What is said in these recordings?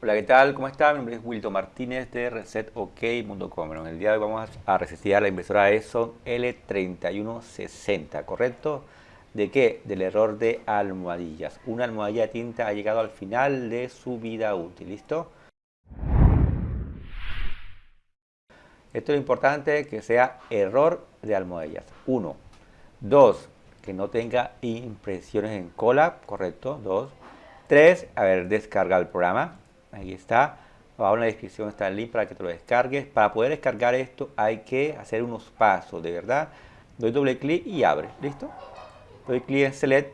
Hola, ¿qué tal? ¿Cómo está? Mi nombre es Wilton Martínez de ResetOK.com. en el día de hoy vamos a resetear la impresora ESON L3160, ¿correcto? ¿De qué? Del error de almohadillas. Una almohadilla de tinta ha llegado al final de su vida útil, ¿listo? Esto es importante, que sea error de almohadillas. Uno. Dos, que no tenga impresiones en cola, ¿correcto? Dos. Tres, a ver, descarga el programa Ahí está. Abajo en la descripción está el link para que te lo descargues. Para poder descargar esto hay que hacer unos pasos, de verdad. Doy doble clic y abre. ¿Listo? Doy clic en Select.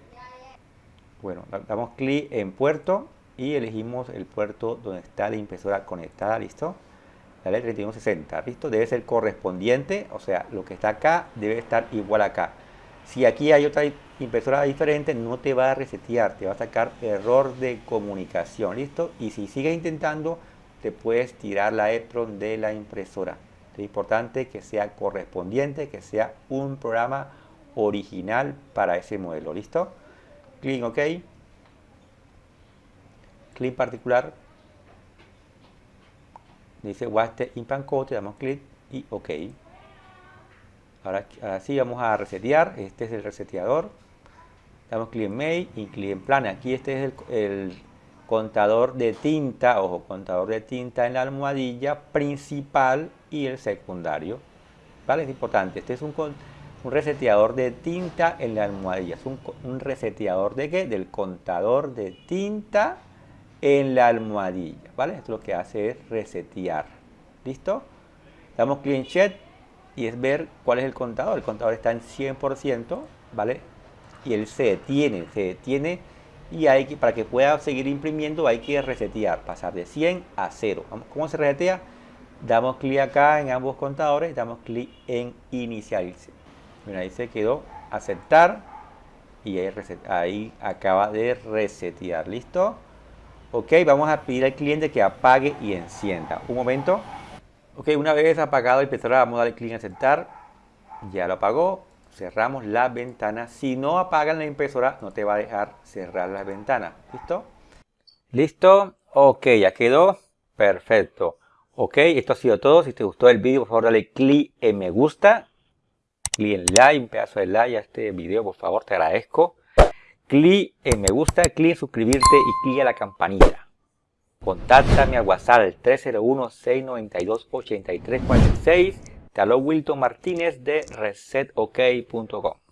Bueno, damos clic en puerto y elegimos el puerto donde está la impresora conectada. ¿Listo? La L3160. ¿Listo? Debe ser correspondiente. O sea, lo que está acá debe estar igual acá. Si aquí hay otra impresora diferente, no te va a resetear, te va a sacar error de comunicación, ¿listo? Y si sigues intentando, te puedes tirar la EPROM de la impresora. Es importante que sea correspondiente, que sea un programa original para ese modelo, ¿listo? Clic OK. Clic particular. Dice Waste Implant Code, damos clic y OK. Ahora, sí vamos a resetear. Este es el reseteador. Damos clic en y clic en Plan. Aquí este es el, contador de tinta, ojo, contador de tinta en la almohadilla principal y el secundario. ¿Vale? Es importante. Este es un, reseteador de tinta en la almohadilla. Es un, reseteador de qué? Del contador de tinta en la almohadilla. ¿Vale? Esto lo que hace es resetear. ¿Listo? Damos clic en y es ver cuál es el contador. El contador está en 100%, ¿vale? Y él se detiene, se detiene y hay que, para que pueda seguir imprimiendo hay que resetear, pasar de 100 a 0. ¿Cómo se resetea? Damos clic acá en ambos contadores, damos clic en inicializar. Mira, ahí se quedó aceptar y ahí, ahí acaba de resetear. ¿Listo? Ok, vamos a pedir al cliente que apague y encienda. Un momento. Ok, una vez apagado el impresora, vamos a darle clic en aceptar. Ya lo apagó. Cerramos la ventana. Si no apagan la impresora, no te va a dejar cerrar la ventana. ¿Listo? ¿Listo? Ok, ya quedó. Perfecto. Ok, esto ha sido todo. Si te gustó el vídeo, por favor, dale clic en me gusta. Clic en like, un pedazo de like a este video, por favor, te agradezco. Clic en me gusta, clic en suscribirte y clic a la campanita. Contáctame al WhatsApp al 301-692-8346. Te habló Wilton Martínez de resetok.com.